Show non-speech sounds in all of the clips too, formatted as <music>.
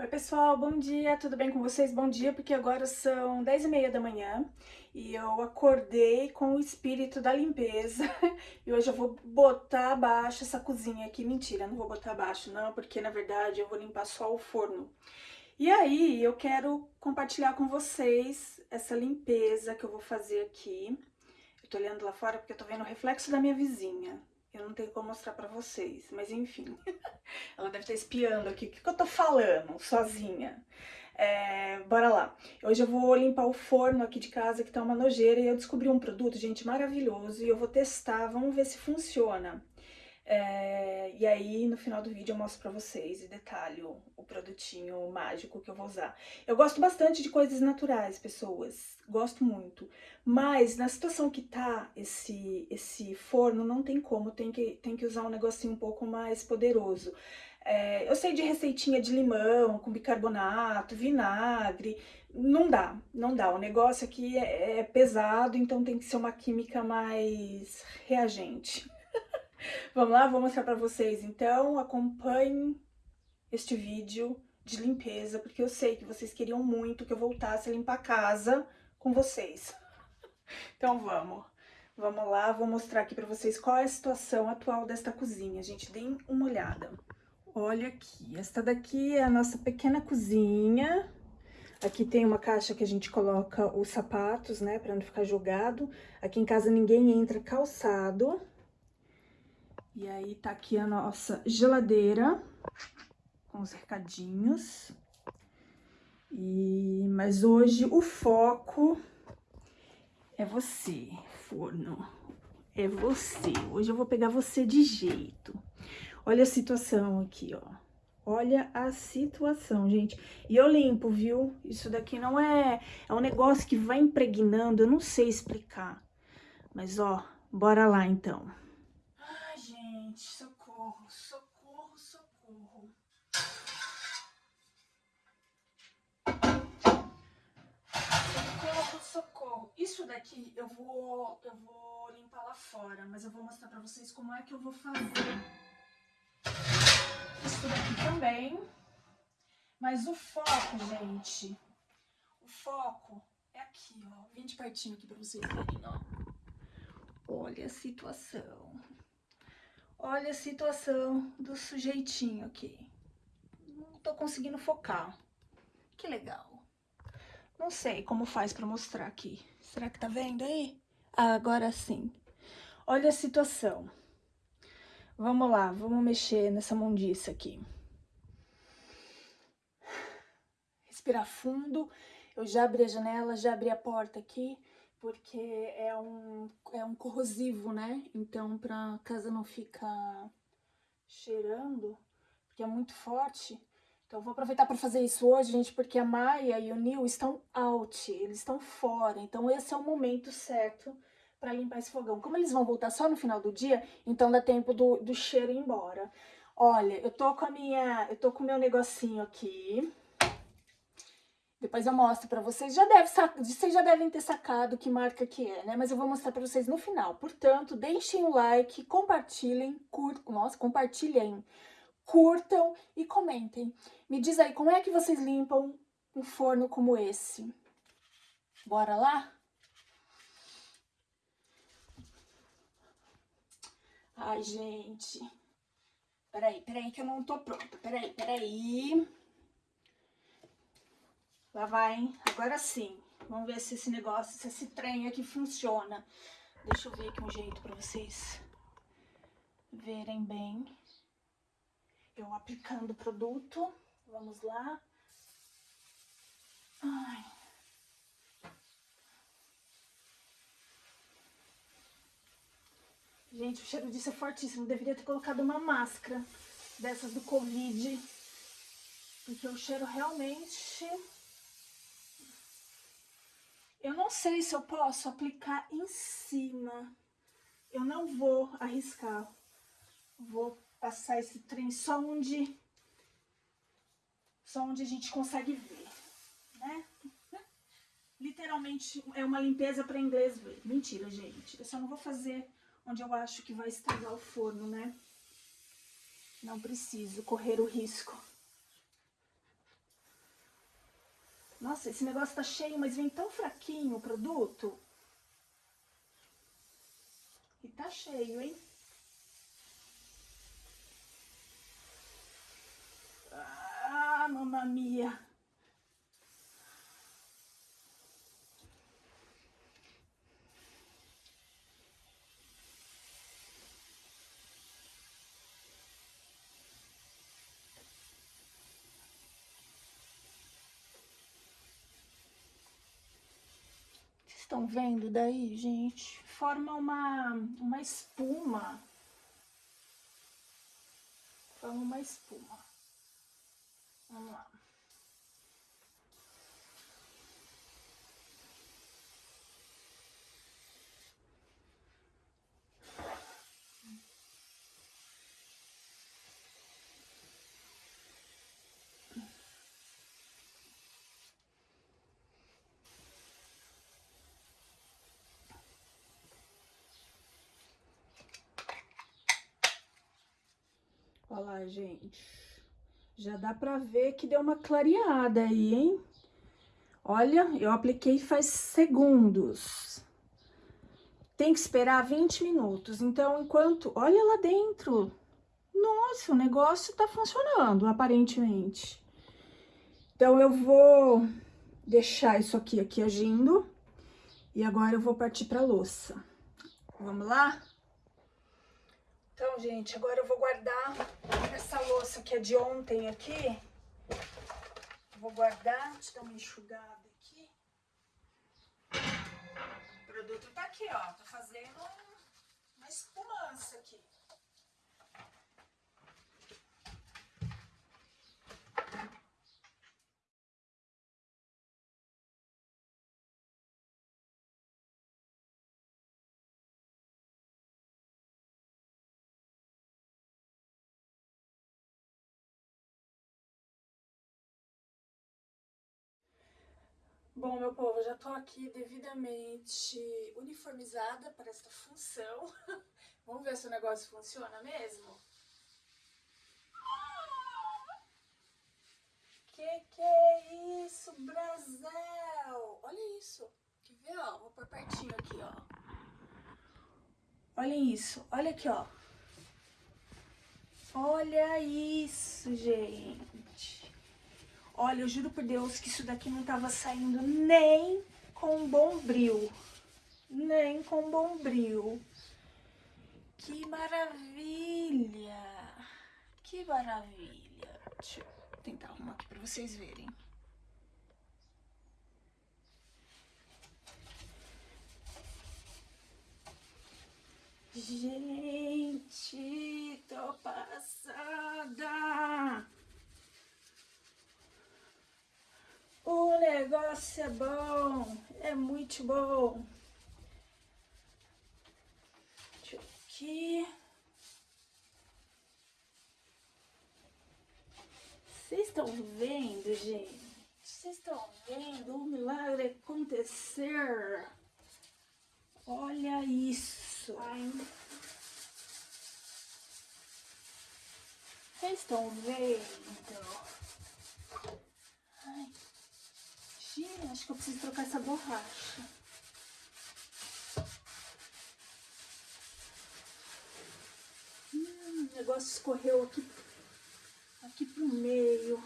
Oi pessoal, bom dia, tudo bem com vocês? Bom dia, porque agora são 10 e meia da manhã e eu acordei com o espírito da limpeza <laughs> e hoje eu vou botar abaixo essa cozinha aqui. Mentira, não vou botar abaixo não, porque na verdade eu vou limpar só o forno. E aí eu quero compartilhar com vocês essa limpeza que eu vou fazer aqui. Eu tô olhando lá fora porque eu tô vendo o reflexo da minha vizinha. Eu não tenho como mostrar pra vocês, mas enfim. <laughs> Ela deve estar espiando aqui. O que, que eu tô falando sozinha? É, bora lá. Hoje eu vou limpar o forno aqui de casa, que tá uma nojeira, e eu descobri um produto, gente, maravilhoso, e eu vou testar, vamos ver se funciona. É, e aí, no final do vídeo, eu mostro pra vocês e detalho o produtinho mágico que eu vou usar. Eu gosto bastante de coisas naturais, pessoas. Gosto muito. Mas, na situação que tá esse, esse forno, não tem como. Tem que, tem que usar um negocinho um pouco mais poderoso. É, eu sei de receitinha de limão, com bicarbonato, vinagre. Não dá, não dá. O negócio aqui é, é pesado, então tem que ser uma química mais reagente. Vamos lá, vou mostrar pra vocês. Então, acompanhem este vídeo de limpeza, porque eu sei que vocês queriam muito que eu voltasse a limpar a casa com vocês. <laughs> Então, vamos. Vamos lá, vou mostrar aqui pra vocês qual é a situação atual desta cozinha. Gente, deem uma olhada. Olha aqui, esta daqui é a nossa pequena cozinha. Aqui tem uma caixa que a gente coloca os sapatos, né, pra não ficar jogado. Aqui em casa ninguém entra calçado. E aí tá aqui a nossa geladeira com os recadinhos. E, mas hoje o foco é você, forno. É você. Hoje eu vou pegar você de jeito. Olha a situação aqui, ó. Olha a situação, gente. E eu limpo, viu? Isso daqui não é... É um negócio que vai impregnando, eu não sei explicar. Mas, ó, bora lá, então gente, socorro, socorro, socorro. Socorro, socorro. Isso daqui eu vou, eu vou limpar lá fora, mas eu vou mostrar pra vocês como é que eu vou fazer. Isso daqui também. Mas o foco, gente, o foco é aqui, ó. Vem de pertinho aqui pra vocês verem, ó. Olha a situação. Olha a situação do sujeitinho aqui. Não tô conseguindo focar. Que legal. Não sei como faz pra mostrar aqui. Será que tá vendo aí? Ah, agora sim. Olha a situação. Vamos lá, vamos mexer nessa mundiça aqui. Respirar fundo. Eu já abri a janela, já abri a porta aqui porque é um, é um corrosivo, né? Então, pra casa não ficar cheirando, porque é muito forte. Então, vou aproveitar para fazer isso hoje, gente, porque a Maia e o Nil estão out, eles estão fora. Então, esse é o momento certo para limpar esse fogão. Como eles vão voltar só no final do dia, então dá tempo do, do cheiro ir embora. Olha, eu tô com a minha, eu tô com o meu negocinho aqui, depois eu mostro pra vocês. Já deve, vocês já devem ter sacado que marca que é, né? Mas eu vou mostrar pra vocês no final. Portanto, deixem o like, compartilhem, curtam, nossa, compartilhem, curtam e comentem. Me diz aí, como é que vocês limpam um forno como esse? Bora lá? Ai, gente. Peraí, peraí que eu não tô pronta. Peraí, peraí. Lá vai, hein? Agora sim. Vamos ver se esse negócio, se esse trem aqui funciona. Deixa eu ver aqui um jeito pra vocês verem bem. Eu aplicando o produto. Vamos lá. Ai. Gente, o cheiro disso é fortíssimo. Deveria ter colocado uma máscara dessas do Covid. Porque o cheiro realmente eu não sei se eu posso aplicar em cima. Eu não vou arriscar. Vou passar esse trem só onde, só onde a gente consegue ver, né? Literalmente é uma limpeza para inglês ver. Mentira, gente. Eu só não vou fazer onde eu acho que vai estragar o forno, né? Não preciso correr o risco. Nossa, esse negócio tá cheio, mas vem tão fraquinho o produto. E tá cheio, hein? Ah, mamma estão vendo daí, gente? Forma uma, uma espuma. Forma uma espuma. Vamos lá. Olha lá, gente. Já dá pra ver que deu uma clareada aí, hein? Olha, eu apliquei faz segundos. Tem que esperar 20 minutos. Então, enquanto... Olha lá dentro. Nossa, o negócio tá funcionando, aparentemente. Então, eu vou deixar isso aqui, aqui agindo. E agora eu vou partir pra louça. Vamos lá? Então, gente, agora eu vou guardar essa louça que é de ontem aqui. Vou guardar, deixa eu dar uma enxugada aqui. O produto tá aqui, ó. Tô fazendo uma espumança aqui. Bom, meu povo, já tô aqui devidamente uniformizada para esta função. <laughs> Vamos ver se o negócio funciona mesmo? Que que é isso, Brasil? Olha isso. Quer ver, ó? Vou pôr pertinho aqui, ó. Olha isso. Olha aqui, ó. Olha isso, gente. Olha, eu juro por Deus que isso daqui não tava saindo nem com bombril. Nem com bombril. Que maravilha! Que maravilha! Deixa eu tentar arrumar aqui pra vocês verem. Gente, tô passada! O negócio é bom, é muito bom. Deixa eu aqui. Vocês estão vendo, gente? Vocês estão vendo o milagre acontecer? Olha isso. Vocês estão vendo? Acho que eu preciso trocar essa borracha. Hum, o negócio escorreu aqui, aqui pro meio.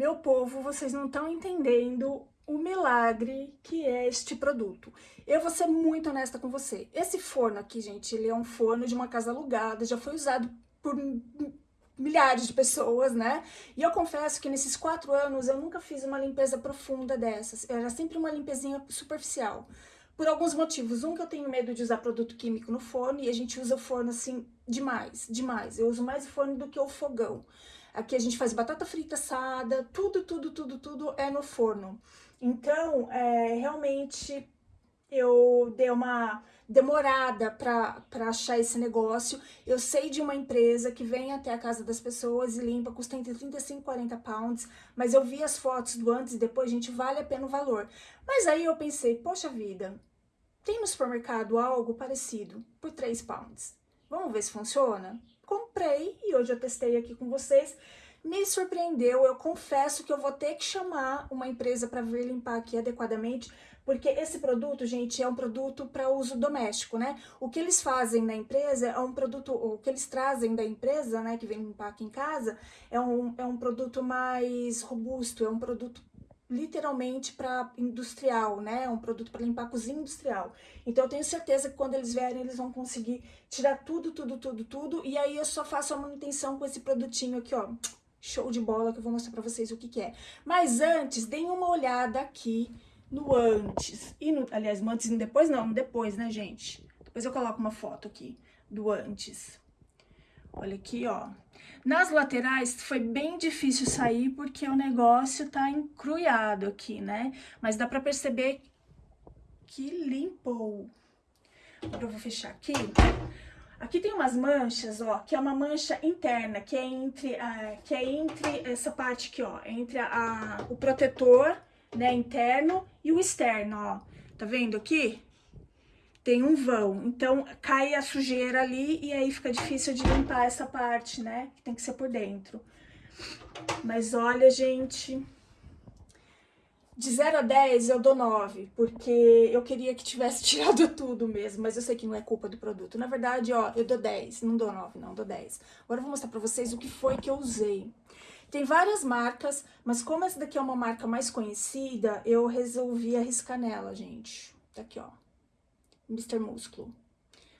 Meu povo, vocês não estão entendendo o milagre que é este produto. Eu vou ser muito honesta com você. Esse forno aqui, gente, ele é um forno de uma casa alugada, já foi usado por milhares de pessoas, né? E eu confesso que nesses quatro anos eu nunca fiz uma limpeza profunda dessas. Era sempre uma limpezinha superficial. Por alguns motivos. Um, que eu tenho medo de usar produto químico no forno e a gente usa o forno assim demais, demais. Eu uso mais o forno do que o fogão. Aqui a gente faz batata frita assada, tudo, tudo, tudo, tudo é no forno. Então, é, realmente eu dei uma demorada para achar esse negócio. Eu sei de uma empresa que vem até a casa das pessoas e limpa, custa entre 35 e 40 pounds, mas eu vi as fotos do antes e depois, gente, vale a pena o valor. Mas aí eu pensei, poxa vida, tem no supermercado algo parecido por 3 pounds. Vamos ver se funciona? Comprei e hoje eu testei aqui com vocês me surpreendeu. Eu confesso que eu vou ter que chamar uma empresa para vir limpar aqui adequadamente, porque esse produto, gente, é um produto para uso doméstico, né? O que eles fazem na empresa é um produto, o que eles trazem da empresa, né, que vem limpar aqui em casa, é um, é um produto mais robusto, é um produto literalmente para industrial, né? Um produto para limpar a cozinha industrial. Então eu tenho certeza que quando eles vierem, eles vão conseguir tirar tudo, tudo, tudo, tudo. E aí eu só faço a manutenção com esse produtinho aqui, ó show de bola que eu vou mostrar pra vocês o que que é. Mas antes, deem uma olhada aqui no antes. E no, aliás, no antes e no depois não, no depois, né, gente? Depois eu coloco uma foto aqui do antes. Olha aqui, ó. Nas laterais foi bem difícil sair porque o negócio tá encruiado aqui, né? Mas dá pra perceber que limpou. Agora eu vou fechar aqui. Aqui tem umas manchas, ó, que é uma mancha interna, que é entre, a, que é entre essa parte aqui, ó, entre a, a, o protetor, né, interno e o externo, ó. Tá vendo aqui? Tem um vão, então cai a sujeira ali e aí fica difícil de limpar essa parte, né, que tem que ser por dentro. Mas olha, gente, de 0 a 10 eu dou 9, porque eu queria que tivesse <laughs> tirado tudo mesmo, mas eu sei que não é culpa do produto. Na verdade, ó, eu dou 10, não dou 9 não, dou 10. Agora eu vou mostrar pra vocês o que foi que eu usei. Tem várias marcas, mas como essa daqui é uma marca mais conhecida, eu resolvi arriscar nela, gente. Tá aqui, ó, Mr. Músculo.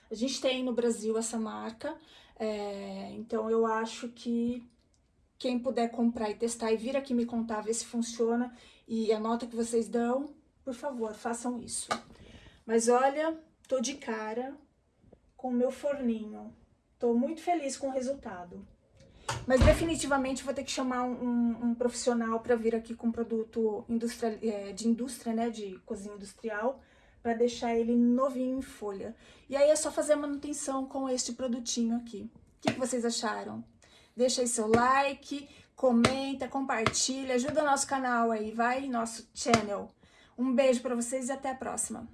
A gente tem no Brasil essa marca, é, então eu acho que quem puder comprar e testar e vir aqui me contar, ver se funciona e a nota que vocês dão, por favor, façam isso. Mas olha, tô de cara com o meu forninho. Tô muito feliz com o resultado. Mas definitivamente vou ter que chamar um, um, profissional para vir aqui com produto é, de indústria, né, de cozinha industrial, para deixar ele novinho em folha. E aí é só fazer a manutenção com este produtinho aqui. O que, que vocês acharam? Deixa aí seu like, comenta, compartilha, ajuda nosso canal aí, vai, nosso channel. Um beijo para vocês e até a próxima.